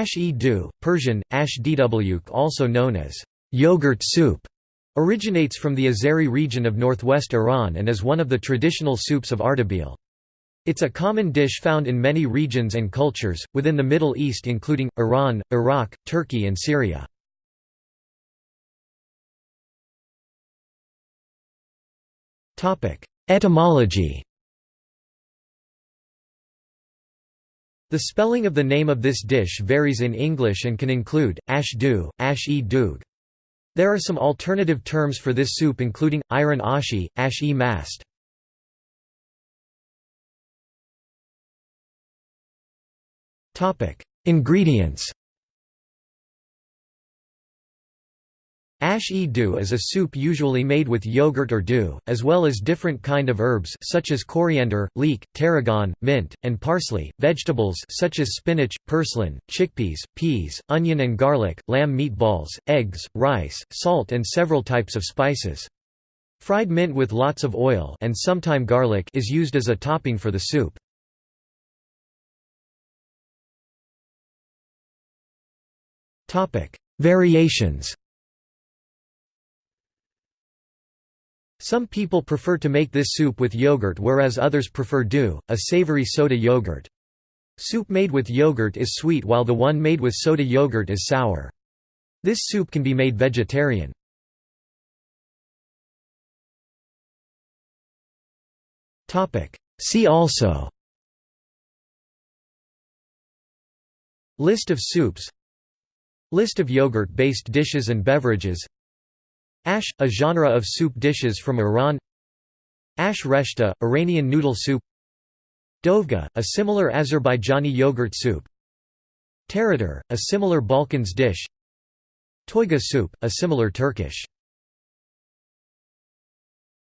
Ash-e-du, Persian, ash dwk also known as yogurt soup, originates from the Azeri region of northwest Iran and is one of the traditional soups of Ardabil. It's a common dish found in many regions and cultures, within the Middle East including, Iran, Iraq, Turkey and Syria. Etymology The spelling of the name of this dish varies in English and can include, ash-du, ash-e-dug. There are some alternative terms for this soup including, ayran ashi, ash-e-mast. Ingredients Ash-e-du is a soup usually made with yogurt or du, as well as different kind of herbs such as coriander, leek, tarragon, mint, and parsley, vegetables such as spinach, purslane, chickpeas, peas, onion and garlic, lamb meatballs, eggs, rice, salt and several types of spices. Fried mint with lots of oil and sometime garlic is used as a topping for the soup. Variations Some people prefer to make this soup with yogurt whereas others prefer du, a savory soda yogurt. Soup made with yogurt is sweet while the one made with soda yogurt is sour. This soup can be made vegetarian. See also List of soups List of yogurt-based dishes and beverages Ash, a genre of soup dishes from Iran. Ash reshta, Iranian noodle soup. Dovga, a similar Azerbaijani yogurt soup. Tarator, a similar Balkans dish. Toyga soup, a similar Turkish